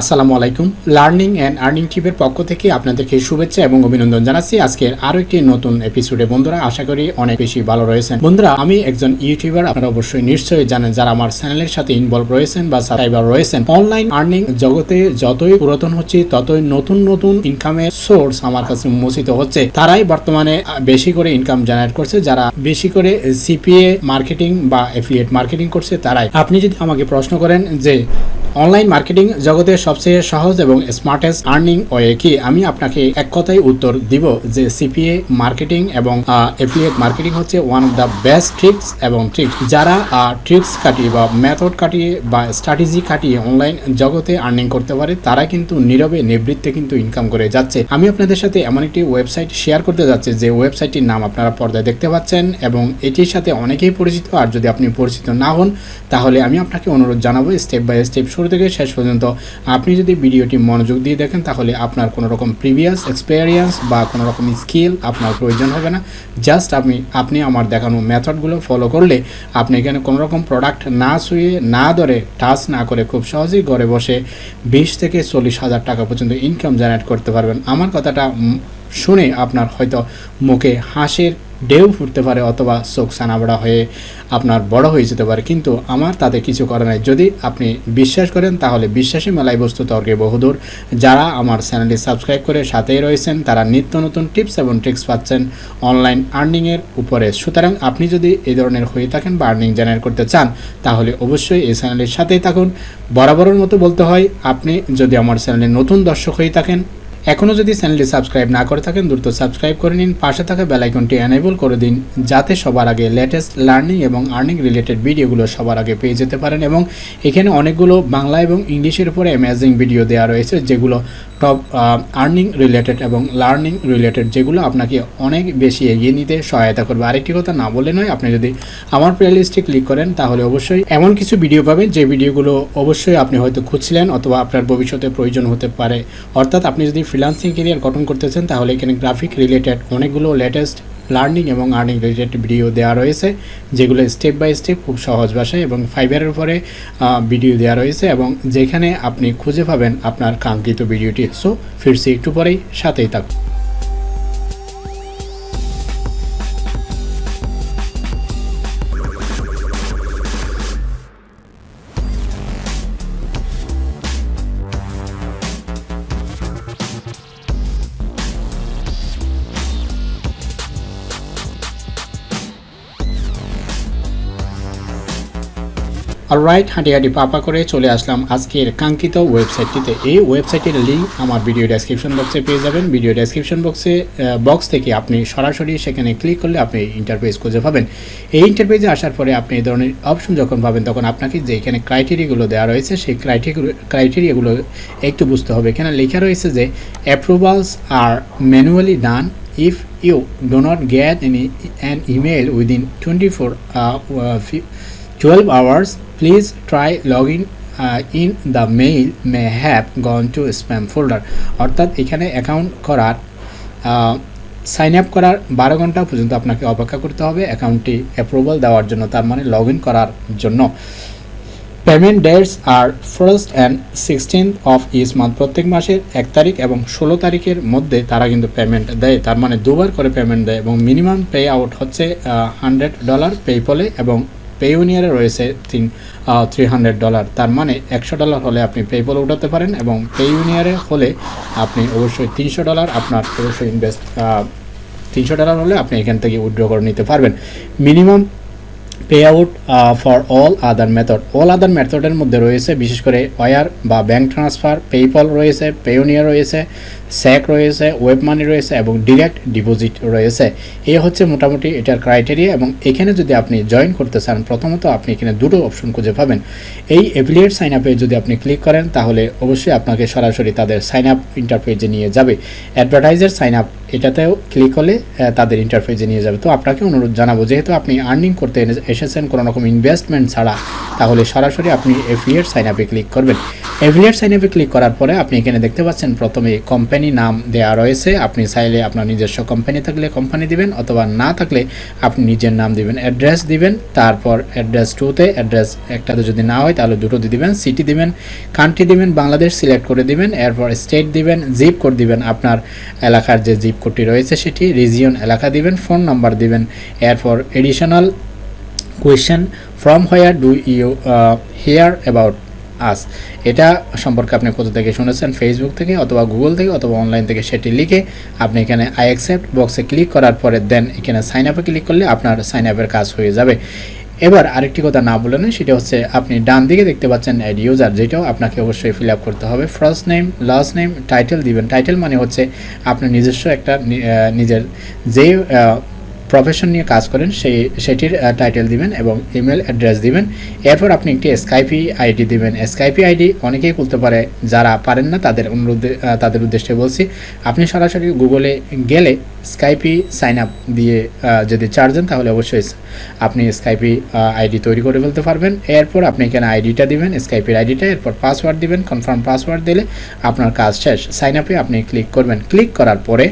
আসসালামু আলাইকুম। Learning and earning টিপের পক্ষ থেকে আপনাদেরকে শুভেচ্ছা এবং অভিনন্দন জানাচ্ছি। আজকের আরও একটি নতুন এপিসোডে বন্ধুরা, আশা করি অনেক বেশি ভালো রয়েছেন। বন্ধুরা, আমি একজন ইউটিউবার। আপনারা অবশ্যই নিশ্চয়ই জানেন যারা আমার চ্যানেলের সাথে ইনভলভ রয়েছেন বা সাবস্ক্রাইবার রয়েছেন। অনলাইন আর্নিং জগতে যতই পুরাতন হচ্ছে, ততই নতুন নতুন ইনকামের সোর্স আমার কাছে উন্মোচিত হচ্ছে। তারাই বর্তমানে বেশি করে ইনকাম জেনারেট করছে। যারা বেশি করে সিপিএ মার্কেটিং বা এফিলিয়েট মার্কেটিং করছে, তারাই। আপনি যদি আমাকে প্রশ্ন করেন যে অনলাইন মার্কেটিং জগতের সবচেয়ে সহজ এবং স্মার্টেস্ট আর্নিং ওয়ে কি? আমি আপনাকে এক কথাই উত্তর দিব যে সিপিএ মার্কেটিং এবং এফিলিয়েট মার্কেটিং হচ্ছে one of the best tricks এবং ট্রিক্স যারা ট্রিক্স কাটিয়ে বা মেথড কাটিয়ে বা স্ট্র্যাটেজি কাটিয়ে অনলাইন জগতে আর্নিং করতে পারে, তারা কিন্তু নীরবে নিবৃত্তে কিন্তু ইনকাম করে যাচ্ছে। আমি আপনাদের সাথে এমন একটি ওয়েবসাইট শেয়ার করতে যাচ্ছি, যে ওয়েবসাইটটির নাম আপনারা পর্দায় দেখতে পাচ্ছেন এবং এটির সাথে অনেকেই পরিচিত। আর যদি আপনি পরিচিত না হন, তাহলে আমি আপনাকে অনুরোধ জানাব স্টেপ বাই স্টেপ শুরু থেকে শেষ পর্যন্ত আপনি যদি ভিডিওটি মনোযোগ দিয়ে দেখেন, তাহলে আপনার কোনো রকম প্রিভিয়াস এক্সপেরিয়েন্স বা কোনো রকম স্কিল আপনার প্রয়োজন হবে না। জাস্ট আপনি আপনি আমার দেখানো মেথডগুলো ফলো করলে আপনি এখানে কোনো রকম প্রোডাক্ট না শুয়ে না ধরে টাচ না করে খুব সহজেই ঘরে বসে বিশ থেকে চল্লিশ হাজার টাকা পর্যন্ত ইনকাম জেনারেট করতে পারবেন। আমার কথাটা শুনে আপনার হয়তো মুখে হাসির ঢেউ ফুটতে পারে অথবা চোখ সানাবড়া হয়ে আপনার বড় হয়ে যেতে পারে। কিন্তু আমার তাতে কিছু করার নাই। যদি আপনি বিশ্বাস করেন, তাহলে বিশ্বাসী মেলায় বস্তু তর্কে বহুদূর। যারা আমার চ্যানেলটি সাবস্ক্রাইব করে সাথেই রয়েছেন, তারা নিত্য নতুন টিপস এবং ট্রিক্স পাচ্ছেন অনলাইন আর্নিংয়ের উপরে। সুতরাং আপনি যদি এই ধরনের হয়ে থাকেন বা আর্নিং জেনারেট করতে চান, তাহলে অবশ্যই এই চ্যানেলের সাথেই থাকুন। বরাবরের মতো বলতে হয়, আপনি যদি আমার চ্যানেলে নতুন দর্শক হয়ে থাকেন এখনও যদি চ্যানেলটি সাবস্ক্রাইব না করে থাকেন, দ্রুত সাবস্ক্রাইব করে নিন। পাশে থাকা বেল আইকনটি এনেবল করে দিন, যাতে সবার আগে লেটেস্ট লার্নিং এবং আর্নিং রিলেটেড ভিডিওগুলো সবার আগে পেয়ে যেতে পারেন এবং এখানে অনেকগুলো বাংলা এবং ইংলিশের উপরে অ্যামেজিং ভিডিও দেওয়া রয়েছে, যেগুলো টপ আর্নিং রিলেটেড এবং লার্নিং রিলেটেড যেগুলো আপনাকে অনেক বেশি এগিয়ে নিতে সহায়তা করবে। আরেকটি কথা না বলে নয়, আপনি যদি আমার প্লেলিস্টে ক্লিক করেন, তাহলে অবশ্যই এমন কিছু ভিডিও পাবেন, যে ভিডিওগুলো অবশ্যই আপনি হয়তো খুঁজছিলেন অথবা আপনার ভবিষ্যতে প্রয়োজন হতে পারে। অর্থাৎ আপনি যদি ফ্রিলান্সিং কেরিয়ার গঠন করতে চান তাহলে এখানে গ্রাফিক রিলেটেড অনেকগুলো লেটেস্ট লার্নিং এবং আর্নিং রিলেটেড ভিডিও দেওয়া রয়েছে, যেগুলো স্টেপ বাই স্টেপ খুব সহজ ভাষায় এবং ফাইবারের উপরে ভিডিও দেওয়া রয়েছে এবং যেখানে আপনি খুঁজে পাবেন আপনার কাঙ্ক্ষিত ভিডিওটি সো ফিরছি একটু পরেই, সাথেই থাকুন। অলরাইট হাঁটি পাপা করে চলে আসলাম আজকের কাঙ্ক্ষিত ওয়েবসাইটটিতে এই ওয়েবসাইটের লিঙ্ক আমার ভিডিও ডেসক্রিপশন বক্সে পেয়ে যাবেন। ভিডিও ডেসক্রিপশন বক্সে বক্স থেকে আপনি সরাসরি সেখানে ক্লিক করলে আপনি ইন্টারফেস খুঁজে পাবেন। এই ইন্টারফেসে আসার পরে আপনি এই ধরনের অপশন যখন পাবেন তখন আপনাকে যে এখানে ক্রাইটেরিয়াগুলো দেওয়া রয়েছে সেই ক্রাইটেরিয়া ক্রাইটেরিয়াগুলো একটু বুঝতে হবে। এখানে লেখা রয়েছে যে approvals R manually done if you do not an email within 24 uh, uh, fi- 12 hours please try logging uh, in the mail may have gone to spam folder. অর্থাৎ এখানে অ্যাকাউন্ট করার সাইন আপ করার বারো ঘণ্টা পর্যন্ত আপনাকে অপেক্ষা করতে হবে অ্যাকাউন্টটি অ্যাপ্রুভাল দেওয়ার জন্য তার মানে লগ ইন করার জন্য। Payment dates R first and sixteen of this month প্রত্যেক মাসের এক তারিখ এবং ষোলো তারিখের মধ্যে তারা কিন্তু পেমেন্ট দেয়। তার মানে দুবার করে পেমেন্ট দেয় এবং মিনিমাম পে আউট হচ্ছে হান্ড্রেড ডলার পেপলে এবং পেউনিয়ারে রয়েছে তিন থ্রি হান্ড্রেড ডলার তার মানে একশো ডলার হলে আপনি পেপল উঠাতে পারেন এবং পেউনিয়ারে হলে আপনি অবশ্যই তিনশো ডলার আপনার অবশ্যই ইনভেস্ট তিনশো ডলার হলে আপনি এখান থেকে উইথড্র করে নিতে পারবেন। Minimum pay out for all other method all other মেথডের মধ্যে রয়েছে বিশেষ করে ওয়ার বা ব্যাঙ্ক ট্রান্সফার পেপল রয়েছে পেওনিয়ার রয়েছে স্যাক রয়েছে, ওয়েব মানি রয়েছে এবং ডিরেক্ট ডিপোজিট রয়েছে। এই হচ্ছে মোটামুটি এটার ক্রাইটেরিয়া এবং এখানে যদি আপনি জয়েন করতে চান, প্রথমত আপনি এখানে দুটো অপশন খুঁজে পাবেন। এই অ্যাফিলিয়েট সাইন আপে যদি আপনি ক্লিক করেন, তাহলে অবশ্যই আপনাকে সরাসরি তাদের সাইন আপ ইন্টারফেজে নিয়ে যাবে। অ্যাডভার্টাইজার সাইন আপ এটাতেও ক্লিক করলে তাদের ইন্টারফেসে নিয়ে যাবে। তো আপনাকে অনুরোধ জানাব, যেহেতু আপনি আর্নিং করতে এসেছেন কোনো রকম ইনভেস্টমেন্ট ছাড়া, তাহলে সরাসরি আপনি এফিলিয়েট সাইন আপে ক্লিক করবেন। অ্যাফিলিয়েট সাইন আপে ক্লিক করার পরে আপনি এখানে দেখতে পাচ্ছেন প্রথমে কোম্পানি নাম দেওয়া রয়েছে, আপনি চাইলে আপনার নিজস্ব কোম্পানি থাকলে কোম্পানি দিবেন, অথবা না থাকলে আপনি নিজের নাম দিবেন, অ্যাড্রেস দিবেন, তারপর অ্যাড্রেস টুতে অ্যাড্রেস একটাতে যদি না হয় তাহলে দুটো দিয়ে দিবেন সিটি দিবেন কান্ট্রি দিবেন, বাংলাদেশ সিলেক্ট করে দিবেন, এরপর স্টেট দিবেন জিপ কোড দিবেন, আপনার এলাকার যে জিপ কোডটি রয়েছে সেটি রিজিয়ন এলাকা দিবেন ফোন নাম্বার দিবেন, এরপর additional question from where do you hear about us এটা সম্পর্কে আপনি কোথা থেকে শুনেছেন? ফেসবুক থেকে অথবা গুগল থেকে অথবা অনলাইন থেকে সেটি লিখে আপনি এখানে আই অ্যাকসেপ্ট বক্সে ক্লিক করার পরে দেন এখানে সাইন আপে ক্লিক করলে আপনার সাইন আপের কাজ হয়ে যাবে। এবার আরেকটি কথা না বলে নয় সেটা হচ্ছে আপনি ডান দিকে দেখতে পাচ্ছেন অ্যাড ইউজার যেটাও আপনাকে অবশ্যই ফিল করতে হবে। First name last name title দিবেন। টাইটেল মানে হচ্ছে আপনার নিজস্ব একটা নিজের যে প্রফেশন নিয়ে কাজ করেন, সেই, সেটির টাইটেল দিবেন এবং ইমেল অ্যাড্রেস দিবেন। এরপর আপনি একটি স্কাইপি আইডি দিবেন। স্কাইপি আইডি অনেকেই খুলতে পারে, যারা পারেন না তাদের অনুরোধে তাদের উদ্দেশ্যে বলছি, আপনি সরাসরি গুগলে গেলে স্কাইপি সাইন আপ দিয়ে যদি চার্জ দেন, তাহলে অবশ্যই আপনি স্কাইপি আইডি তৈরি করে ফেলতে পারবেন। এরপর আপনি এখানে আইডিটা দিবেন স্কাইপির আইডিটা এরপর পাসওয়ার্ড দিবেন কনফার্ম পাসওয়ার্ড দিলে আপনার কাজ শেষ। সাইন আপে আপনি ক্লিক করবেন। ক্লিক করার পরে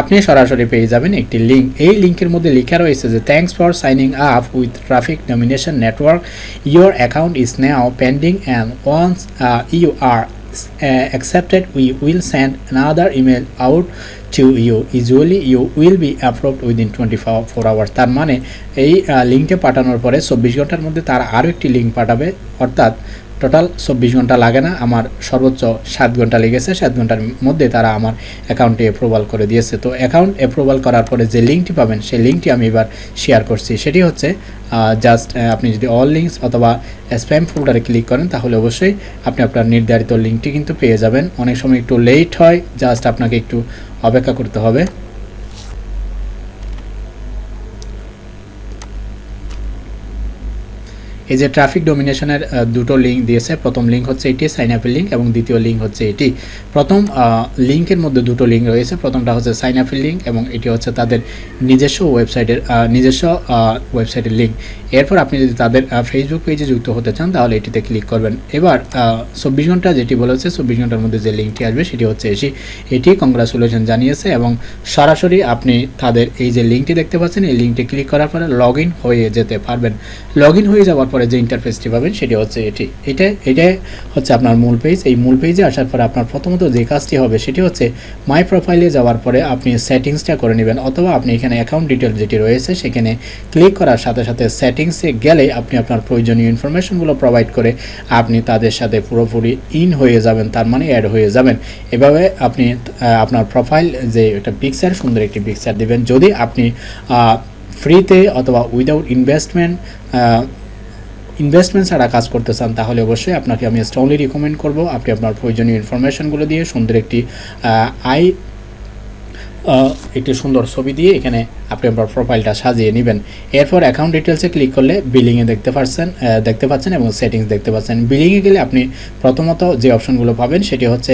আপনি সরাসরি পেয়ে যাবেন একটি লিঙ্ক এই লিঙ্কের মধ্যে লেখা রয়েছে যে thanks for signing up with traffic nomination network your account is now pending and once you are accepted, we will send another email out to you. Usually, you will be approved within 24 four hours. তার মানে এই লিঙ্কটা পাঠানোর পরে চব্বিশ ঘণ্টার মধ্যে তারা আরও একটি লিঙ্ক পাঠাবে। অর্থাৎ টোটাল চব্বিশ ঘণ্টা লাগে না। আমার সর্বোচ্চ সাত ঘণ্টা লেগেছে। সাত ঘণ্টার মধ্যে তারা আমার অ্যাকাউন্টে অ্যাপ্রুভাল করে দিয়েছে। তো অ্যাকাউন্ট অ্যাপ্রুভাল করার পরে যে লিঙ্কটি পাবেন, সেই লিঙ্কটি আমি এবার শেয়ার করছি। সেটি হচ্ছে জাস্ট আপনি যদি অল লিঙ্কস অথবা স্প্যাম ফোল্ডারে ক্লিক করেন, তাহলে অবশ্যই আপনি আপনার নির্ধারিত লিঙ্কটি কিন্তু পেয়ে যাবেন। অনেক সময় একটু লেট হয় জাস্ট আপনাকে একটু অপেক্ষা করতে হবে। এই যে ট্রাফিক ডোমিনেশনের দুটো লিঙ্ক দিয়েছে। প্রথম লিঙ্ক হচ্ছে এটি সাইন আপের লিঙ্ক এবং দ্বিতীয় লিঙ্ক হচ্ছে এটি। প্রথম লিঙ্কের মধ্যে দুটো লিঙ্ক রয়েছে। প্রথমটা হচ্ছে সাইন আপের লিঙ্ক এবং এটি হচ্ছে তাদের নিজস্ব ওয়েবসাইটের নিজস্ব ওয়েবসাইটের লিঙ্ক এরপর আপনি যদি তাদের ফেসবুক পেজে যুক্ত হতে চান, তাহলে এটিতে ক্লিক করবেন। এবার চব্বিশ ঘণ্টা যেটি বলেছে, চব্বিশ ঘণ্টার মধ্যে যে লিঙ্কটি আসবে, সেটি হচ্ছে এসি এটি কংগ্রাচুলেশন জানিয়েছে এবং সরাসরি আপনি তাদের এই যে লিঙ্কটি দেখতে পাচ্ছেন, এই লিঙ্কটি ক্লিক করার পরে লগ হয়ে যেতে পারবেন। লগ হয়ে যাওয়ার পরে যে ইন্টারফেসটি পাবেন, সেটি হচ্ছে এটি। এটা এটা হচ্ছে আপনার মূল পেজ এই মূল পেজে আসার পরে আপনার প্রথমত যে কাজটি হবে, সেটি হচ্ছে মাই প্রোফাইলে যাওয়ার পরে আপনি সেটিংসটা করে নেবেন, অথবা আপনি এখানে অ্যাকাউন্ট ডিটেলস যেটি রয়েছে, সেখানে ক্লিক করার সাথে সাথে সেটিংসে গেলে আপনি আপনার প্রয়োজনীয় ইনফরমেশনগুলো প্রোভাইড করে আপনি তাদের সাথে পুরোপুরি ইন হয়ে যাবেন, তার মানে অ্যাড হয়ে যাবেন। এভাবে আপনি আপনার প্রোফাইল যে একটা পিকচার সুন্দর একটি পিকচার দেবেন। যদি আপনি ফ্রিতে অথবা উইদাউট ইনভেস্টমেন্ট ইনভেস্টমেন্ট ছাড়া কাজ করতে চান, তাহলে অবশ্যই আপনাকে আমি স্ট্রংলি রিকমেন্ড করব। আপনি আপনার প্রয়োজনীয় ইনফরমেশনগুলো দিয়ে সুন্দর একটি আই একটি সুন্দর ছবি দিয়ে এখানে আপনি আপনার প্রোফাইলটা সাজিয়ে নেবেন। এরপর অ্যাকাউন্ট ডিটেলসে ক্লিক করলে বিলিংয়ে দেখতে পাচ্ছেন দেখতে পাচ্ছেন এবং সেটিংস দেখতে পাচ্ছেন। বিলিংয়ে গেলে আপনি প্রথমত যে অপশনগুলো পাবেন সেটি হচ্ছে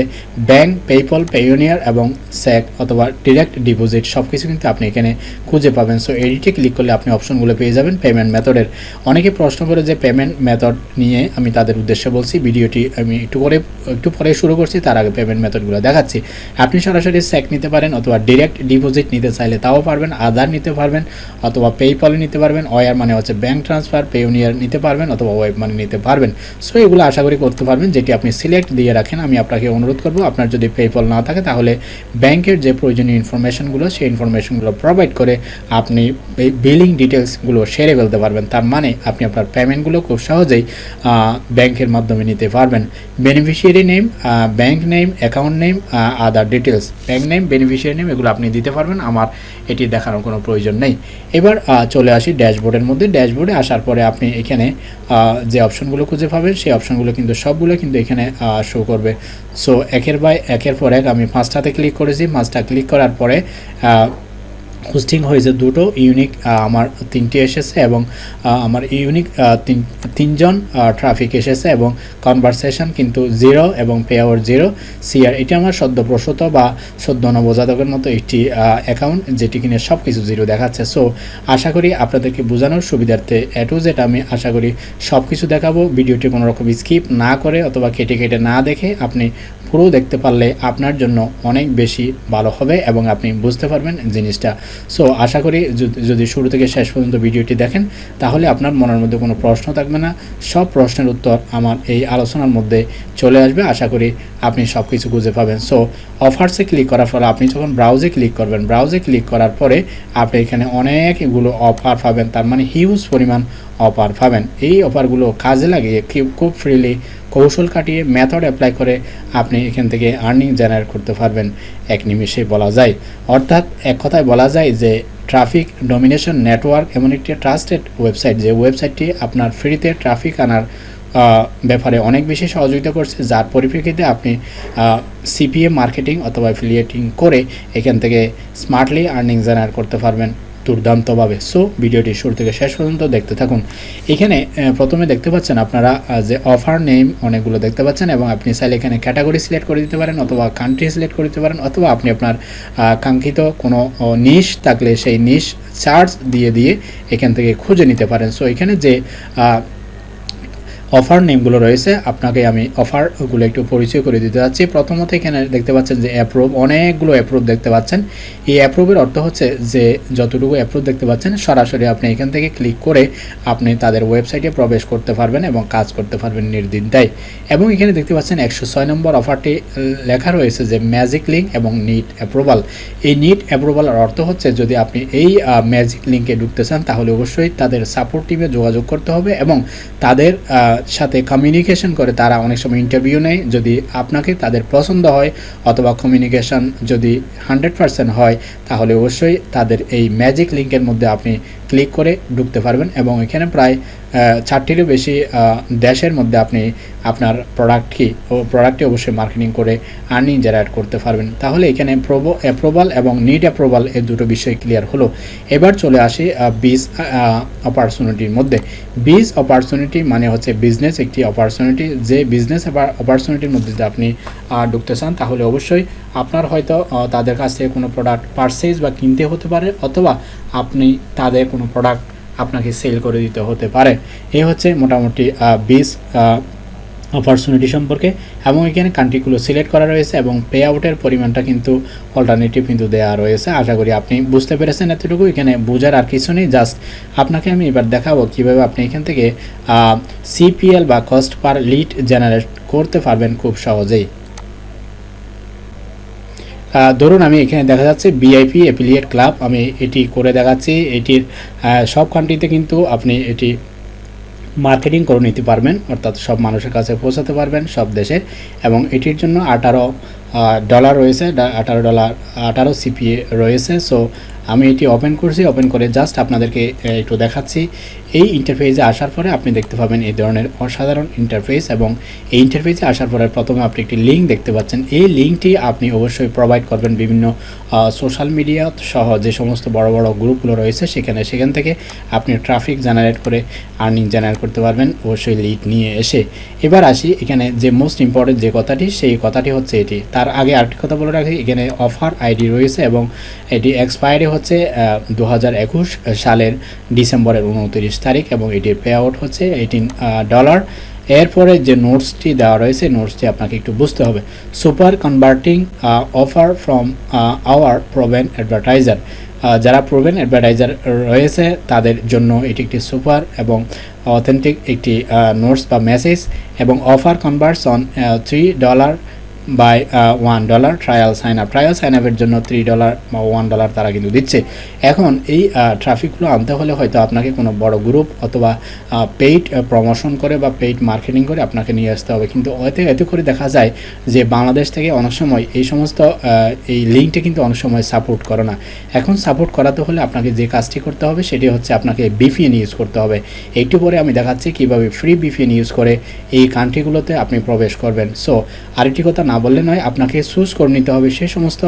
ব্যাংক পেপল পেইওনিয়ার এবং স্যাক অথবা ডিরেক্ট ডিপোজিট সব কিছু কিন্তু আপনি এখানে খুঁজে পাবেন। সো এডিটে ক্লিক করলে আপনি অপশনগুলো পেয়ে যাবেন পেমেন্ট মেথডের অনেকে প্রশ্ন করে যে পেমেন্ট মেথড নিয়ে আমি তাদের উদ্দেশ্যে বলছি, ভিডিওটি আমি একটু করে একটু পরে শুরু করছি, তার আগে পেমেন্ট মেথডগুলো দেখাচ্ছি। আপনি সরাসরি স্যাক নিতে পারেন অথবা ডিরেক্ট ডিপোজিট নিতে চাইলে তাও পারবেন। আধার নিতে পারবেন, অথবা পেইপলে নিতে পারবেন ওয়ার মানে হচ্ছে ব্যাংক ট্রান্সফার পেউনিয়ার নিতে পারবেন, অথবা ওয়েব মানি নিতে পারবেন। সো এগুলো আশা করি করতে পারবেন, যেটি আপনি সিলেক্ট দিয়ে রাখেন, আমি আপনাকে অনুরোধ করব, আপনার যদি পেপল না থাকে, তাহলে ব্যাংকের যে প্রয়োজনীয় ইনফরমেশনগুলো সেই ইনফরমেশনগুলো প্রোভাইড করে আপনি বিলিং ডিটেলসগুলো সেরে ফেলতে পারবেন। তার মানে আপনি আপনার পেমেন্টগুলো খুব সহজেই ব্যাংকের মাধ্যমে নিতে পারবেন। Beneficiary name bank name account name other details bank name beneficiary name এগুলো আপনি দিতে পারবেন। আমার এটি দেখানোর কোনো প্রয়োজন নেই। এবার চলে আসি ড্যাশবোর্ডের মধ্যে। ড্যাশবোর্ডে আসার পরে আপনি এখানে যে অপশনগুলো খুঁজে পাবেন, সেই অপশনগুলো কিন্তু সবগুলো কিন্তু এখানে শো করবে। সো একের বাই, একের পর এক আমি পাঁচটাতে ক্লিক করেছি। পাঁচটা ক্লিক করার পরে হোস্টিং হয়েছে দুটো ইউনিক আমার তিনটি এসেছে এবং আমার ইউনিক তিন, তিনজন ট্রাফিক এসেছে এবং কনভারসেশন কিন্তু জিরো এবং পে আওয়ার জিরো সিআর এটি আমার সদ্য প্রসূত বা সদ্য নবজাতকের মতো একটি অ্যাকাউন্ট যেটি কিনে সব কিছু জিরো দেখাচ্ছে। সো আশা করি আপনাদেরকে বোঝানোর সুবিধার্থে এ টু জেড আমি আশা করি সব কিছু দেখাবো। ভিডিওটি কোনো রকম স্কিপ না করে অথবা কেটে কেটে না দেখে আপনি পুরো দেখতে পারলে আপনার জন্য অনেক বেশি ভালো হবে এবং আপনি বুঝতে পারবেন জিনিসটা। সো আশা করি যদি- শুরু থেকে শেষ পর্যন্ত ভিডিওটি দেখেন, তাহলে আপনার মনের মধ্যে কোনো প্রশ্ন থাকবে না। সব প্রশ্নের উত্তর আমার এই আলোচনার মধ্যে চলে আসবে। আশা করি আপনি সব কিছু বুঝে পাবেন। সো অফার্সে ক্লিক করার পরে আপনি যখন ব্রাউজে ক্লিক করবেন ব্রাউজে ক্লিক করার পরে আপনি এখানে অনেকগুলো অফার পাবেন। তার মানে হিউজ পরিমাণ অফার পাবেন। এই অফারগুলো কাজে লাগিয়ে খুব ফ্রিলি কৌশল কাটিয়ে মেথড অ্যাপ্লাই করে আপনি এখান থেকে আর্নিং জেনারেট করতে পারবেন। এক নিমিষে বলা যায়। অর্থাৎ এক কথায় বলা যায় যে ট্রাফিক ডমিনেশন নেটওয়ার্ক এমন একটি ট্রাস্টেড ওয়েবসাইট যে ওয়েবসাইটটি আপনার ফ্রিতে ট্রাফিক আনার ব্যাপারে অনেক বেশি সহযোগিতা করছে, যার পরিপ্রেক্ষিতে আপনি সিপিএ মার্কেটিং অথবা অ্যাফিলিয়েটিং করে এখান থেকে স্মার্টলি আর্নিং জেনারেট করতে পারবেন। দুর্দান্তভাবে। সো ভিডিওটি শুরু থেকে শেষ পর্যন্ত দেখতে থাকুন। এখানে প্রথমে দেখতে পাচ্ছেন আপনারা যে অফার নেম অনেকগুলো দেখতে পাচ্ছেন এবং আপনি চাইলে এখানে ক্যাটাগরি সিলেক্ট করে দিতে পারেন অথবা কান্ট্রি সিলেক্ট করে দিতে পারেন অথবা আপনি আপনার কাঙ্ক্ষিত কোনো নিশ থাকলে সেই নিশ চার্জ দিয়ে দিয়ে এখান থেকে খুঁজে নিতে পারেন। সো এখানে যে অফার নেমগুলো রয়েছে। আপনাকে আমি অফারগুলো একটু পরিচয় করে দিতে যাচ্ছি। প্রথমত এখানে দেখতে পাচ্ছেন যে অ্যাপ্রুভ অনেকগুলো অ্যাপ্রুভ দেখতে পাচ্ছেন। এই অ্যাপ্রুভের অর্থ হচ্ছে যে যতটুকু অ্যাপ্রুভ দেখতে পাচ্ছেন, সরাসরি আপনি এখান থেকে ক্লিক করে আপনি তাদের ওয়েবসাইটে প্রবেশ করতে পারবেন এবং কাজ করতে পারবেন নির্দ্বিধায় এবং এখানে দেখতে পাচ্ছেন একশো ছয় নম্বর অফারটি লেখা রয়েছে যে ম্যাজিক লিঙ্ক এবং নিট অ্যাপ্রুভাল এই নিট অ্যাপ্রুভালের অর্থ হচ্ছে যদি আপনি এই ম্যাজিক লিঙ্কে ঢুকতে চান, তাহলে অবশ্যই তাদের সাপোর্ট টিমে যোগাযোগ করতে হবে এবং তাদের সাথে কমিউনিকেশন করে, তারা অনেক সময় ইন্টারভিউ নেয়। যদি আপনাকে তাদের পছন্দ হয় অথবা কমিউনিকেশন যদি হান্ড্রেড হয়, তাহলে অবশ্যই তাদের এই ম্যাজিক লিঙ্কের মধ্যে আপনি ক্লিক করে ঢুকতে পারবেন এবং এখানে প্রায় চারটিরও বেশি দেশের মধ্যে আপনি আপনার প্রোডাক্টকে প্রোডাক্টটি অবশ্যই মার্কেটিং করে আর্নিং জেনারেট করতে পারবেন। তাহলে এখানে প্রোবো অ্যাপ্রুভাল এবং নিড অ্যাপ্রুভাল এই দুটো বিষয় ক্লিয়ার হলো। এবার চলে আসি বিজ অপরচুনিটির মধ্যে। বিজ অপরচুনিটি মানে হচ্ছে বিজনেস একটি অপরচুনিটি যে বিজনেস অপরচুনিটির মধ্যে যদি আপনি ঢুকতে চান, তাহলে অবশ্যই আপনার হয়তো তাদের কাছ থেকে কোনো প্রোডাক্ট পারচেজ বা কিনতে হতে পারে, অথবা আপনি তাদের কোনো প্রোডাক্ট আপনাকে সেল করে দিতে হতে পারে। এই হচ্ছে মোটামুটি বিজ অপরচুনিটি সম্পর্কে। এবং এখানে কান্ট্রিগুলো সিলেক্ট করা রয়েছে এবং পে আউটের পরিমাণটা কিন্তু অল্টারনেটিভ কিন্তু দেওয়া রয়েছে। আশা করি আপনি বুঝতে পেরেছেন এতটুকু। এখানে বোঝার আর কিছু নেই। জাস্ট আপনাকে আমি এবার দেখাবো কীভাবে আপনি এখান থেকে সিপিএল বা কস্ট পার লিড জেনারেট করতে পারবেন খুব সহজেই। ধরুন আমি এখানে দেখা যাচ্ছে বিআইপি অ্যাফিলিয়েট ক্লাব আমি এটি করে দেখাচ্ছি। এটির সব কান্ট্রিতে কিন্তু আপনি এটি মার্কেটিং করে নিতে পারবেন, অর্থাৎ সব মানুষের কাছে পৌঁছাতে পারবেন সব দেশে। এবং এটির জন্য আঠারো ডলার রয়েছে আঠারো ডলার আঠারো সিপিএ রয়েছে। সো আমি এটি ওপেন করছি ওপেন করে জাস্ট আপনাদেরকে একটু দেখাচ্ছি। এই ইন্টারফেসে আসার পরে আপনি দেখতে পাবেন এই ধরনের অসাধারণ ইন্টারফেস এবং এই ইন্টারফেসে আসার পরে প্রথমে আপনি একটি লিঙ্ক দেখতে পাচ্ছেন। এই লিঙ্কটি আপনি অবশ্যই প্রোভাইড করবেন বিভিন্ন সোশ্যাল মিডিয়া সহ যে সমস্ত বড় বড় গ্রুপগুলো রয়েছে সেখানে, সেখান থেকে আপনি ট্রাফিক জেনারেট করে আর্নিং জেনারেট করতে পারবেন, অবশ্যই লিড নিয়ে এসে। এবার আসি এখানে যে মোস্ট ইম্পর্টেন্ট যে কথাটি, সেই কথাটি হচ্ছে এটি। তার আগে আরেকটি কথা বলে রাখি, এখানে অফার আইডি রয়েছে এবং এটি এক্সপায়ারি হচ্ছে দু হাজার একুশ সালের ডিসেম্বরের উনত্রিশ তারিখ এবং এটির পে আউট হচ্ছে এইটিন ডলার এরপরে যে নোটসটি দেওয়া রয়েছে নোটসটি আপনাকে একটু বুঝতে হবে। Super converting offer from our proven advertiser যারা প্রোভেন অ্যাডভার্টাইজার রয়েছে, তাদের জন্য এটি একটি সুপার এবং অথেন্টিক একটি নোটস বা মেসেজ এবং offer converts on three dollar by one dollar trial sign up trial sign আপের জন্য থ্রি ডলার বা ওয়ান ডলার তারা কিন্তু দিচ্ছে। এখন এই ট্রাফিকগুলো আনতে হলে হয়তো আপনাকে কোনো বড় গ্রুপ অথবা পেইড প্রমোশন করে বা পেইড মার্কেটিং করে আপনাকে নিয়ে আসতে হবে। কিন্তু এতে এতে করে দেখা যায় যে বাংলাদেশ থেকে অনেক সময় এই সমস্ত এই লিঙ্কটা কিন্তু অনেক সময় সাপোর্ট করে না। এখন সাপোর্ট করাতে হলে আপনাকে যে কাজটি করতে হবে সেটি হচ্ছে আপনাকে বিপিএন ইউজ করতে হবে। একটু পরে আমি দেখাচ্ছি কীভাবে ফ্রি বিপিএন ইউজ করে এই কান্ট্রিগুলোতে আপনি প্রবেশ করবেন। সো আরেকটি কথা না বললে নয়, আপনাকে চুজ করে নিতে হবে সেই সমস্ত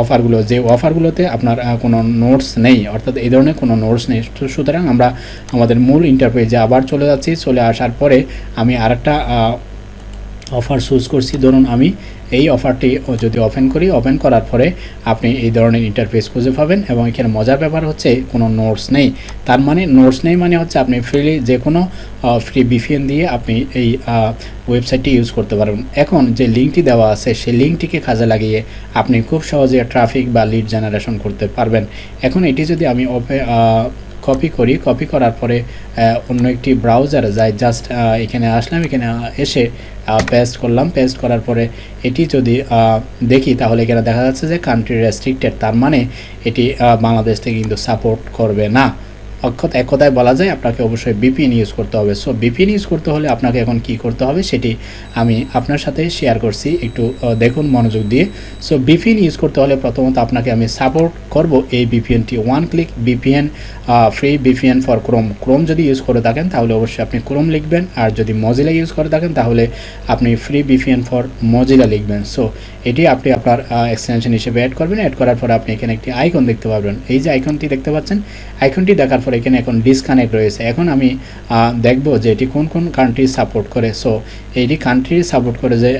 অফারগুলো যে অফারগুলোতে আপনার কোনো নোটস নেই, অর্থাৎ এই ধরনের কোনো নোটস নেই। সুতরাং আমরা আমাদের মূল ইন্টারপেজে আবার চলে যাচ্ছি। চলে আসার পরে আমি আরেকটা অফার চুজ করছি। ধরুন আমি এই অফারটি যদি ওপেন করি ওপেন করার পরে আপনি এই ধরনের ইন্টারফেস খুঁজে পাবেন এবং এখানে মজার ব্যাপার হচ্ছে কোনো নোটস নেই। তার মানে নোটস নেই মানে হচ্ছে আপনি ফ্রিলি যে কোনো ফ্রি বিপিএন দিয়ে আপনি এই ওয়েবসাইটটি ইউজ করতে পারবেন। এখন যে লিঙ্কটি দেওয়া আছে, সেই লিঙ্কটিকে কাজে লাগিয়ে আপনি খুব সহজে ট্রাফিক বা লিড জেনারেশন করতে পারবেন। এখন এটি যদি আমি কপি করি। কপি করার পরে অন্য একটি ব্রাউজারে যাই জাস্ট এখানে আসলাম, এখানে এসে পেস্ট করলাম। পেস্ট করার পরে এটি যদি দেখি, তাহলে এখানে দেখা যাচ্ছে যে কান্ট্রি রেস্ট্রিক্টেড তার মানে এটি বাংলাদেশ থেকে কিন্তু সাপোর্ট করবে না। অক্ষত এক কথায় বলা যায়, আপনাকে অবশ্যই বিপিএন ইউজ করতে হবে। সো বিপিএন ইউজ করতে হলে আপনাকে এখন কি করতে হবে সেটি আমি আপনার সাথে শেয়ার করছি। একটু দেখুন মনোযোগ দিয়ে। সো বিপিএন ইউজ করতে হলে প্রথমত আপনাকে আমি সাপোর্ট করব এই বিপিএনটি one click VPN free VPN for Chrome Chrome যদি ইউজ করে থাকেন, তাহলে অবশ্যই আপনি ক্রোম লিখবেন। আর যদি মজিলা ইউজ করে থাকেন, তাহলে আপনি ফ্রি বিপিএন ফর মজিলা লিখবেন। সো এটি আপনি আপনার এক্সটেনশন হিসেবে অ্যাড করবেন। অ্যাড করার পরে আপনি এখানে একটি আইকন দেখতে পাবেন। এই যে আইকনটি দেখতে পাচ্ছেন আইকনটি দেখার এখানে এখন ডিসকানেক্ট রয়েছে। এখন আমি দেখব যে এটি কোন কোন কান্ট্রি সাপোর্ট করে। সো এইটি কান্ট্রি সাপোর্ট করে যে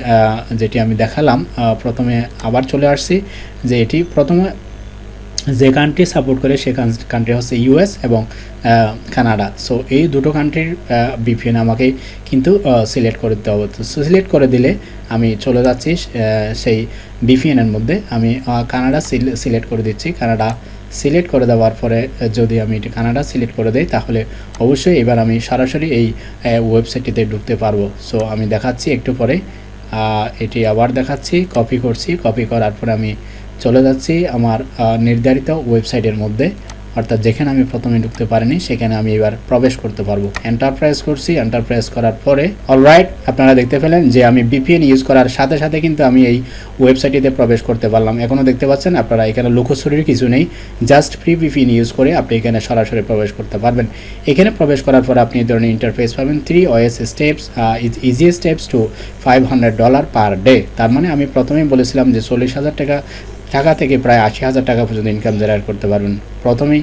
যেটি আমি দেখালাম প্রথমে আবার চলে আসছি, যে এটি প্রথমে যে কান্ট্রি সাপোর্ট করে সে কান্ট্রি হচ্ছে ইউএস এবং কানাডা সো এই দুটো কান্ট্রির বিপিএন আমাকে কিন্তু সিলেক্ট করে দিতে হবে। তো সিলেক্ট করে দিলে আমি চলে যাচ্ছি সেই বিপিএনের মধ্যে। আমি কানাডা সিলেক্ট করে দিচ্ছি। কানাডা সিলেক্ট করে দেওয়ার পরে যদি আমি এটি কানাডা সিলেক্ট করে দেই, তাহলে অবশ্যই এবার আমি সরাসরি এই ওয়েবসাইটটিতে ঢুকতে পারব। সো আমি দেখাচ্ছি একটু পরে এটি আবার দেখাচ্ছি কপি করছি কপি করার পরে আমি চলে যাচ্ছি আমার নির্ধারিত ওয়েবসাইটের মধ্যে। অর্থাৎ যেখানে আমি প্রথমে ঢুকতে পারিনি, সেখানে আমি এবার প্রবেশ করতে পারব। এন্টারপ্রাইজ করছি এন্টারপ্রাইজ করার পরে অলরাইট আপনারা দেখতে পেলেন যে আমি বিপিএন ইউজ করার সাথে সাথে কিন্তু আমি এই ওয়েবসাইটটিতে প্রবেশ করতে পারলাম। এখনও দেখতে পাচ্ছেন, আপনারা এখানে লুকোচুরির কিছু নেই জাস্ট ফ্রি বিপিএন ইউজ করে আপনি এখানে সরাসরি প্রবেশ করতে পারবেন। এখানে প্রবেশ করার পর আপনি এই ধরনের ইন্টারফেস পাবেন three OS steps is easy steps to five hundred dollar per day তার মানে আমি প্রথমেই বলেছিলাম যে চল্লিশ হাজার টাকা টাকা থেকে প্রায় আশি হাজার টাকা পর্যন্ত ইনকাম জেনারেট করতে পারবেন। প্রথমেই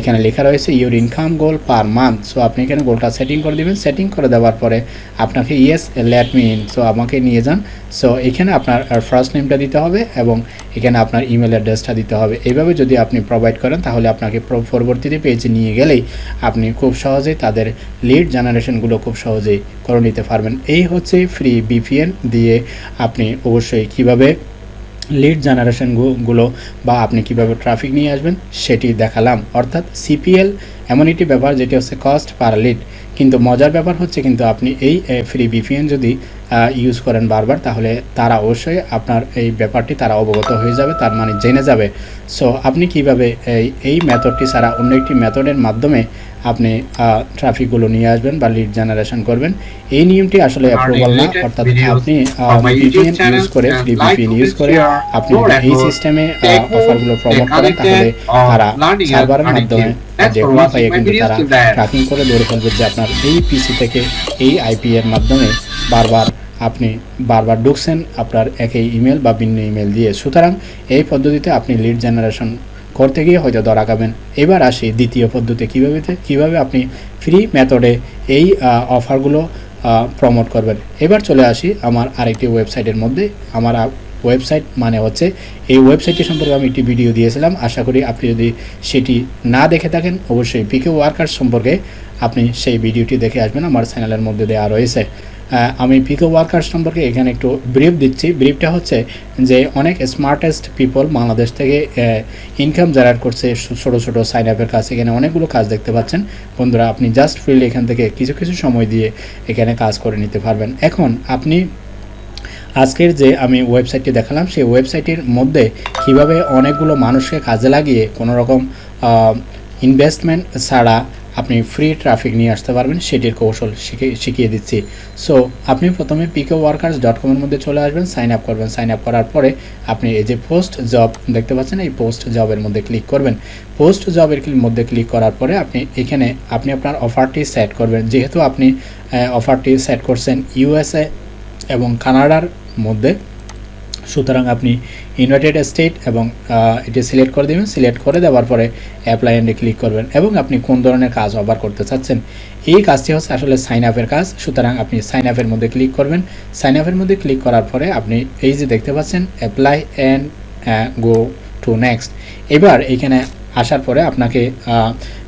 এখানে লেখা রয়েছে your income goal per month so আপনি এখানে গোলটা সেটিং করে দেবেন। সেটিং করে দেওয়ার পরে আপনাকে yes let me in so আমাকে নিয়ে যান। সো এখানে আপনার ফার্স্ট নেমটা দিতে হবে এবং এখানে আপনার ইমেল অ্যাড্রেসটা দিতে হবে। এইভাবে যদি আপনি প্রোভাইড করেন, তাহলে আপনাকে পরবর্তীতে পেজে নিয়ে গেলেই আপনি খুব সহজেই তাদের লিড জেনারেশনগুলো খুব সহজেই করে নিতে পারবেন। এই হচ্ছে ফ্রি বিপিএন দিয়ে আপনি অবশ্যই কীভাবে লিড জেনারেশনগুলো বা আপনি কীভাবে ট্রাফিক নিয়ে আসবেন সেটি দেখালাম। অর্থাৎ সিপিএল এমন একটি ব্যাপার যেটি হচ্ছে কস্ট পার লিড কিন্তু মজার ব্যাপার হচ্ছে কিন্তু আপনি এই ফ্রি বিপিএন যদি ইউজ করেন বারবার তাহলে তারা অবশ্যই আপনার এই ব্যাপারটি তারা অবগত হয়ে যাবে তার মানে জেনে যাবে সো আপনি কীভাবে এই এই মেথডটি ছাড়া অন্য একটি মেথডের মাধ্যমে আপনি ট্রাফিকগুলো নিয়ে আসবেন বা লিড জেনারেশন করবেন এই নিয়মটি আসলে অ্যাপ্রুভাল না অর্থাৎ আপনি ভিপিএন ইউজ করে ফ্রি ভিপিএন ইউজ করে আপনি এই সিস্টেমে অফারগুলো প্রমোট করেন তাহলে or তারা সার্ভারের মাধ্যমে যে কোনো উপায়ে কিন্তু তারা. ট্র্যাকিং করে ধরে ফেলবে যে আপনার এই পিসি থেকে এই আইপি এর মাধ্যমে বারবার আপনি বারবার ঢুকছেন, আপনার একই ইমেল বা ভিন্ন ইমেল দিয়ে। সুতরাং এই পদ্ধতিতে আপনি লিড জেনারেশন করতে গিয়ে হয়তো ধরা খাবেন। এবার আসি দ্বিতীয় পদ্ধতি কীভাবে কীভাবে আপনি ফ্রি মেথডে এই অফারগুলো প্রমোট করবেন। এবার চলে আসি আমার আরেকটি ওয়েবসাইটের মধ্যে। আমার ওয়েবসাইট মানে হচ্ছে এই ওয়েবসাইটটি সম্পর্কে আমি একটি ভিডিও দিয়েছিলাম। আশা করি আপনি যদি সেটি না দেখে থাকেন, অবশ্যই পিকে ওয়ার্কার সম্পর্কে আপনি সেই ভিডিওটি দেখে আসবেন। আমার চ্যানেলের মধ্যে দেওয়া রয়েছে। আমি পিকো ওয়ার্কার সম্পর্কে এখানে একটু ব্রিফ দিচ্ছি। ব্রিফটা হচ্ছে যে অনেক স্মার্টেস্ট পিপল বাংলাদেশ থেকে ইনকাম জেনারেট করছে ছোটো ছোটো সাইন আপের কাজ, এখানে অনেকগুলো কাজ দেখতে পাচ্ছেন। বন্ধুরা, আপনি জাস্ট ফ্রিলি এখান থেকে কিছু কিছু সময় দিয়ে এখানে কাজ করে নিতে পারবেন। এখন আপনি আজকের যে আমি ওয়েবসাইটটি দেখালাম, সেই ওয়েবসাইটের মধ্যে কীভাবে অনেকগুলো মানুষকে কাজে লাগিয়ে কোনো রকম ইনভেস্টমেন্ট ছাড়া আপনি ফ্রি ট্রাফিক নিয়ে আসতে পারবেন, সেটির কৌশল শিখে, শিখিয়ে দিচ্ছি। সো আপনি প্রথমে পিকে ওয়ার্কার্স ডট কমের মধ্যে চলে আসবেন সাইন আপ করবেন। সাইন আপ করার পরে আপনি এই যে পোস্ট জব দেখতে পাচ্ছেন, এই পোস্ট জবের মধ্যে ক্লিক করবেন। পোস্ট জবের মধ্যে ক্লিক করার পরে আপনি এখানে, আপনি আপনার অফারটি সেট করবেন। যেহেতু আপনি অফারটি সেট করছেন ইউএসএ এবং কানাডার মধ্যে সুতরাং আপনি ইউনাইটেড স্টেট এবং এটি সিলেক্ট করে দেবেন। সিলেক্ট করে দেওয়ার পরে অ্যাপ্লাই অ্যান্ডে ক্লিক করবেন এবং আপনি কোন ধরনের কাজ অফার করতে চাচ্ছেন। এই কাজটি হচ্ছে আসলে সাইন আপের কাজ। সুতরাং আপনি সাইন আপের মধ্যে ক্লিক করবেন। সাইন আপের মধ্যে ক্লিক করার পরে আপনি এই যে দেখতে পাচ্ছেন apply and go to next এবার এখানে আসার পরে আপনাকে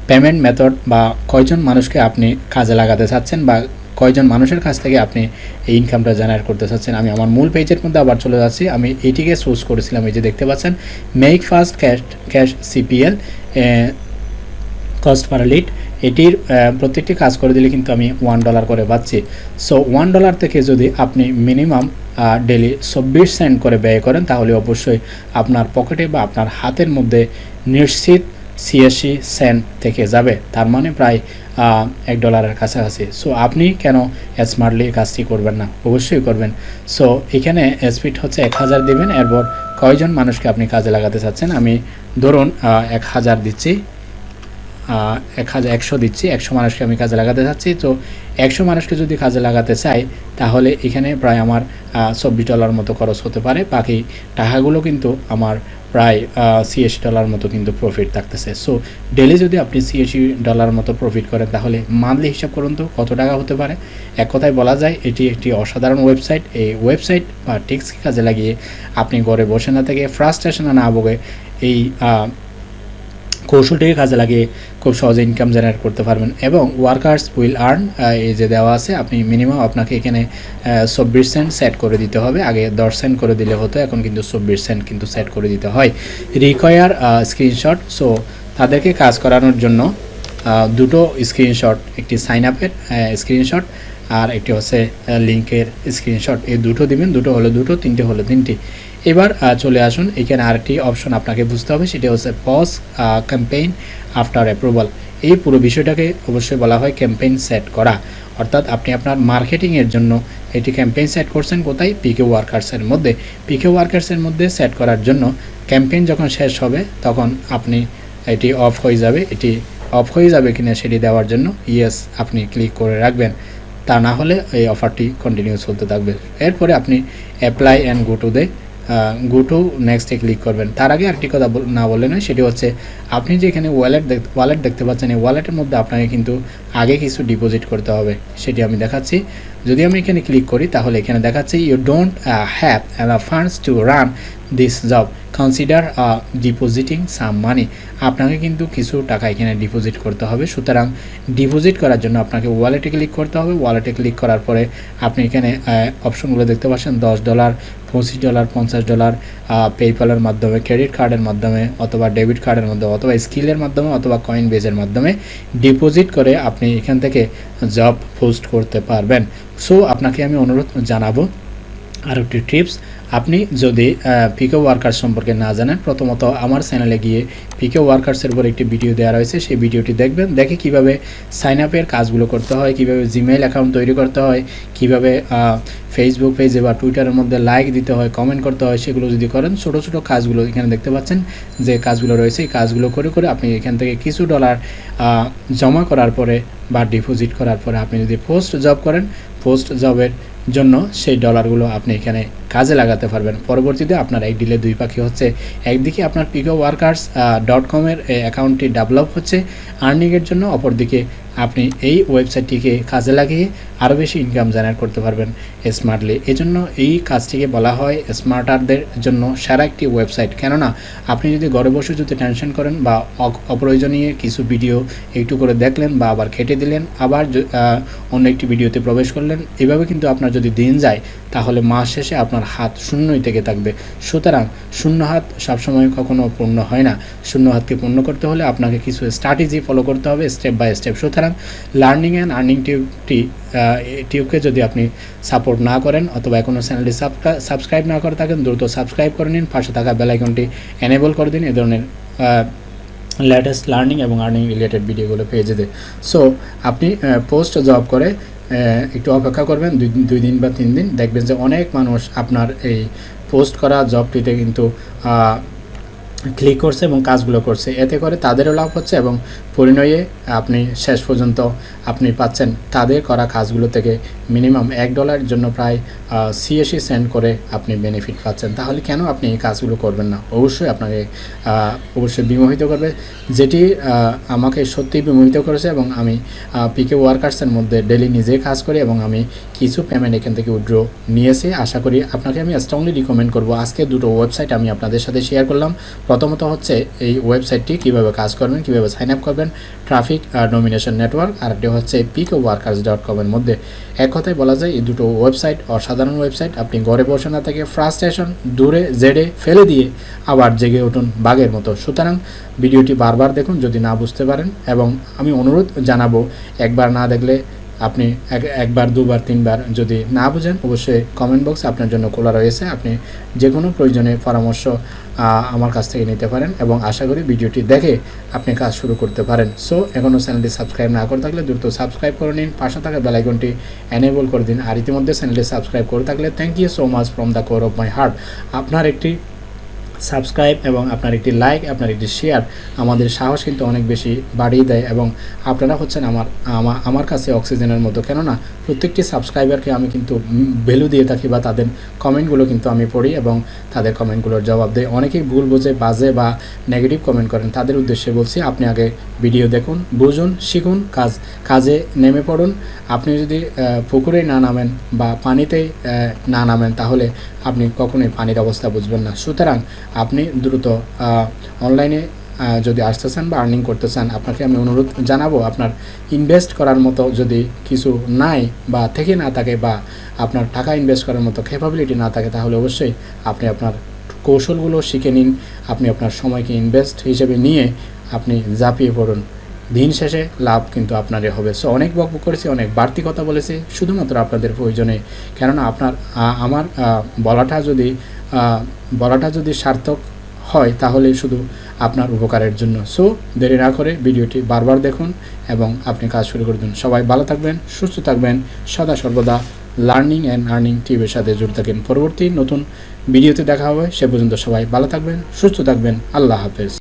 পেমেন্ট মেথড বা কয়জন মানুষকে আপনি কাজে লাগাতে চাচ্ছেন বা কয়জন মানুষের কাছ থেকে আপনি এই ইনকামটা জেনারেট করতে চাচ্ছেন? আমি আমার মূল পেজের মধ্যে আবার চলে যাচ্ছি। আমি এইটিকে চুজ করেছিলাম, এই যে দেখতে পাচ্ছেন make first cash cash CPL cost per lead এটির প্রত্যেকটি কাজ করে দিলে কিন্তু আমি ওয়ান ডলার করে পাচ্ছি। সো ওয়ান ডলার থেকে যদি আপনি মিনিমাম ডেলি চব্বিশ সেন্ট করে ব্যয় করেন, তাহলে অবশ্যই আপনার পকেটে বা আপনার হাতের মধ্যে নিশ্চিত ছিয়াশি সেন্ট থেকে যাবে। তার মানে প্রায় এক ডলারের কাছাকাছি। সো আপনি কেন স্মার্টলি কাজটি করবেন না? অবশ্যই করবেন। সো এখানে স্পিড হচ্ছে এক হাজার দেবেন। এরপর কয়জন মানুষকে আপনি কাজে লাগাতে চাচ্ছেন? আমি ধরুন এক হাজার দিচ্ছি। এক হাজার একশো দিচ্ছি। একশো মানুষকে আমি কাজে লাগাতে চাচ্ছি। তো একশো মানুষকে যদি কাজে লাগাতে চাই, তাহলে এখানে প্রায় আমার চব্বিশ ডলার মতো খরচ হতে পারে। বাকি টাকাগুলো কিন্তু আমার প্রায় সিএসি ডলার মতো কিন্তু প্রফিট থাকতেছে। সো ডেলি যদি আপনি সিএসি ডলার মতো প্রফিট করেন, তাহলে মান্থলি হিসাব করুন তো, কত টাকা হতে পারে? এক কথায় বলা যায়, এটি একটি অসাধারণ ওয়েবসাইট এই ওয়েবসাইট বা টেক্সকে কাজে লাগিয়ে আপনি ঘরে বসে না থেকে ফ্রাস্ট্রেশনে না ভোগে এই কৌশলটিকে কাজে লাগিয়ে খুব সহজে ইনকাম জেনারেট করতে পারবেন। এবং ওয়ার্কার্স উইল আর্ন এই যে দেওয়া আছে, আপনি মিনিমাম আপনাকে এখানে চব্বিশ সেন্ট সেট করে দিতে হবে। আগে দশ সেন্ট করে দিলে হতো, এখন কিন্তু চব্বিশ সেন্ট কিন্তু সেট করে দিতে হয়। রিকোয়ার স্ক্রিনশট সো তাদেরকে কাজ করানোর জন্য দুটো স্ক্রিনশট একটি সাইন আপের স্ক্রিনশট আর একটি হচ্ছে লিঙ্কের স্ক্রিনশট এই দুটো দিবেন, দুটো হলো দুটো, তিনটে হলো তিনটি। এবার চলে আসুন। এখানে আরেকটি অপশন আপনাকে বুঝতে হবে, সেটা হচ্ছে পজ ক্যাম্পেইন আফটার অ্যাপ্রুভাল এই পুরো বিষয়টাকে অবশ্যই বলা হয় ক্যাম্পেইন সেট করা। অর্থাৎ আপনি আপনার মার্কেটিংয়ের জন্য এটি ক্যাম্পেইন সেট করছেন কোথায়? পিকে ওয়ার্কার্সের মধ্যে। পিকে ওয়ার্কার্সের মধ্যে সেট করার জন্য ক্যাম্পেইন যখন শেষ হবে, তখন আপনি এটি অফ হয়ে যাবে। এটি অফ হয়ে যাবে কিনা সেটি দেওয়ার জন্য ইয়েস আপনি ক্লিক করে রাখবেন। তা না হলে এই অফারটি কন্টিনিউ চলতে থাকবে। এরপরে আপনি apply and go to the go to নেক্সটে ক্লিক করবেন। তার আগে আরেকটি কথা না বললে নয়, সেটি হচ্ছে আপনি যে এখানে ওয়ালেট ওয়ালেট দেখতে পাচ্ছেন, এই ওয়ালেটের মধ্যে আপনাকে কিন্তু আগে কিছু ডিপোজিট করতে হবে, সেটি আমি দেখাচ্ছি। যদি আমি এখানে ক্লিক করি, তাহলে এখানে দেখাচ্ছি you don't have funds to run this job consider depositing some money আপনাকে কিন্তু কিছু টাকা এখানে ডিপোজিট করতে হবে। সুতরাং ডিপোজিট করার জন্য আপনাকে ওয়ালেটে ক্লিক করতে হবে। ওয়ালেটে ক্লিক করার পরে আপনি এখানে অপশনগুলো দেখতে পাচ্ছেন। দশ ডলার পঁচিশ ডলার পঞ্চাশ ডলার পেপ্যালের মাধ্যমে ক্রেডিট কার্ডের মাধ্যমে অথবা ডেবিট কার্ডের মাধ্যমে অথবা স্কিলের মাধ্যমে অথবা কয়েন বেজের মাধ্যমে ডিপোজিট করে আপনি এখান থেকে জব পোস্ট করতে পারবেন। সো আপনাকে আমি অনুরোধ জানাব আর একটি টিপস আপনি যদি পিকে ওয়ার্কার সম্পর্কে না জানেন, প্রথমত আমার চ্যানেলে গিয়ে পিকে ওয়ার্কার্সের উপর একটি ভিডিও দেওয়া রয়েছে, সেই ভিডিওটি দেখবেন। দেখে কীভাবে সাইন আপের কাজগুলো করতে হয়, কীভাবে জিমেইল অ্যাকাউন্ট তৈরি করতে হয়, কীভাবে ফেসবুক পেজে বা টুইটারের মধ্যে লাইক দিতে হয় কমেন্ট করতে হয়, সেগুলো যদি করেন, ছোটো ছোটো কাজগুলো এখানে দেখতে পাচ্ছেন, যে কাজগুলো রয়েছে, এই কাজগুলো করে করে আপনি এখান থেকে কিছু ডলার জমা করার পরে বা ডিপোজিট করার পরে আপনি যদি পোস্ট জব করেন পোস্ট জবের জন্য সেই ডলারগুলো আপনি এখানে কাজে লাগাতে পারবেন। পরবর্তীতে আপনার এই ডিলে দুই পাখি হচ্ছে। একদিকে আপনার পিকো ওয়ার্কার্স ডট কমের অ্যাকাউন্টটি ডেভেলপ হচ্ছে। আর্নিংয়ের জন্য অপরদিকে আপনি এই ওয়েবসাইটটিকে কাজে লাগিয়ে আরও বেশি ইনকাম জেনারেট করতে পারবেন স্মার্টলি এজন্য এই কাজটিকে বলা হয় স্মার্টারদের জন্য সেরা একটি ওয়েবসাইট। কেননা, আপনি যদি ঘরে বসে যদি টেনশন করেন বা অপ্রয়োজনীয় কিছু ভিডিও একটু করে দেখলেন বা আবার খেটে দিলেন, আবার অন্য একটি ভিডিওতে প্রবেশ করলেন, এভাবে কিন্তু আপনার যদি দিন যায়, তাহলে মাস শেষে আপনার হাত শূন্যই থেকে থাকবে। সুতরাং শূন্য হাত সবসময় কখনো পূর্ণ হয় না। শূন্য হাতকে পূর্ণ করতে হলে আপনাকে কিছু স্ট্র্যাটেজি ফলো করতে হবে স্টেপ বাই স্টেপ সুতরাং লার্নিং অ্যান্ড আর্নিং টিউবটি টিউবকে যদি আপনি সাপোর্ট না করেন অথবা এখনও চ্যানেলটি সাবস্ক্রাইব না করে থাকেন, দ্রুত সাবস্ক্রাইব করে নিন, পাশে থাকা বেলাইকনটি এনেবল করে দিন, এ ধরনের লেটেস্ট লার্নিং এবং আর্নিং রিলেটেড ভিডিওগুলো পেয়ে যেতে। সো আপনি পোস্ট জব করে একটু অপেক্ষা করবেন, দুই দিন বা তিন দিন, দেখবেন যে অনেক মানুষ আপনার এই পোস্ট করা জবটিতে কিন্তু ক্লিক করছে এবং কাজগুলো করছে। এতে করে তাদেরও লাভ হচ্ছে এবং পরিণয়ে আপনি শেষ পর্যন্ত আপনি পাচ্ছেন। তাদের করা কাজগুলো থেকে মিনিমাম এক ডলারের জন্য প্রায় ছিয়াশি সেন্ড করে আপনি বেনিফিট পাচ্ছেন। তাহলে কেন আপনি এই কাজগুলো করবেন না? অবশ্যই আপনাকে অবশ্যই বিমোহিত করবে। যেটি আমাকে সত্যিই বিমোহিত করেছে এবং আমি পিকে ওয়ার্কার্সের মধ্যে ডেলি নিজে কাজ করি এবং আমি কিছু পেমেন্ট এখান থেকে উইড্রো নিয়েছি। আশা করি আপনাকে আমি স্ট্রংলি রিকমেন্ড করব। আজকে দুটো ওয়েবসাইট আমি আপনাদের সাথে শেয়ার করলাম। প্রথমত হচ্ছে এই ওয়েবসাইটটি কীভাবে কাজ করবেন, কীভাবে সাইন আপ করবেন ট্রাফিক আর নমিনেশন নেটওয়ার্ক আর একটি হচ্ছে পিকে ওয়ার্কার্স ডট কমের মধ্যে। এক কথায় বলা যায়, এই দুটো ওয়েবসাইট অসাধারণ ওয়েবসাইট আপনি ঘরে বসে না থেকে ফ্রাস্ট্রেশন দূরে জেডে ফেলে দিয়ে আবার জেগে উঠুন বাঘের মতো। সুতরাং ভিডিওটি বারবার দেখুন যদি না বুঝতে পারেন। এবং আমি অনুরোধ জানাব, একবার না দেখলে আপনি এক- একবার, দুবার, তিনবার যদি না বুঝেন, অবশ্যই কমেন্ট বক্স আপনার জন্য খোলা রয়েছে। আপনি যে কোনো প্রয়োজনে পরামর্শ আমার কাছ থেকে নিতে পারেন এবং আশা করি ভিডিওটি দেখে আপনি কাজ শুরু করতে পারেন। সো এখনও চ্যানেলটি সাবস্ক্রাইব না করে থাকলে দ্রুত সাবস্ক্রাইব করে নিন। পাশে থাকা বেলাইকনটি এনেবল করে দিন। আর ইতিমধ্যে চ্যানেলটি সাবস্ক্রাইব করে থাকলে thank you so much from the core of my heart আপনার একটি সাবস্ক্রাইব এবং আপনার একটি লাইক, আপনার একটি শেয়ার আমাদের সাহস কিন্তু অনেক বেশি বাড়িয়ে দেয় এবং আপনারা হচ্ছেন আমার আমার কাছে অক্সিজেনের মতো। কেননা প্রত্যেকটি সাবস্ক্রাইবারকে আমি কিন্তু ভ্যালু দিয়ে থাকি বা তাদের কমেন্টগুলো কিন্তু আমি পড়ি এবং তাদের কমেন্টগুলোর জবাব দেয় অনেকেই ভুল বোঝে, বাজে বা নেগেটিভ কমেন্ট করেন। তাদের উদ্দেশ্যে বলছি, আপনি আগে ভিডিও দেখুন, বুঝুন, শিখুন, কাজ, কাজে নেমে পড়ুন। আপনি যদি পুকুরে না নামেন বা পানিতে না নামেন তাহলে আপনি কখনোই পানির অবস্থা বুঝবেন না। সুতরাং আপনি দ্রুত অনলাইনে যদি আসতে চান বা আর্নিং করতে চান, আপনাকে আমি অনুরোধ জানাব আপনার ইনভেস্ট করার মতো যদি কিছু নাই বা থেকে না থাকে বা আপনার টাকা ইনভেস্ট করার মতো ক্যাপাবিলিটি না থাকে, তাহলে অবশ্যই আপনি আপনার কৌশলগুলো শিখে নিন। আপনি আপনার সময়কে ইনভেস্ট হিসেবে নিয়ে আপনি ঝাঁপিয়ে পড়ুন। দিন শেষে লাভ কিন্তু আপনারই হবে। সো অনেক বকবক করেছি, অনেক বাড়তি কথা বলেছি, শুধুমাত্র আপনাদের প্রয়োজনে। কেননা আপনার আমার বলাটা যদি বলাটা যদি সার্থক হয়, তাহলে শুধু আপনার উপকারের জন্য। সো দেরি না করে ভিডিওটি বারবার দেখুন এবং আপনি কাজ শুরু করে দিন। সবাই ভালো থাকবেন, সুস্থ থাকবেন। সদা সর্বদা লার্নিং অ্যান্ড আর্নিং টিভির সাথে জুড়ে থাকেন। পরবর্তী নতুন ভিডিওতে দেখা হবে। সে পর্যন্ত সবাই ভালো থাকবেন, সুস্থ থাকবেন। আল্লাহ হাফেজ।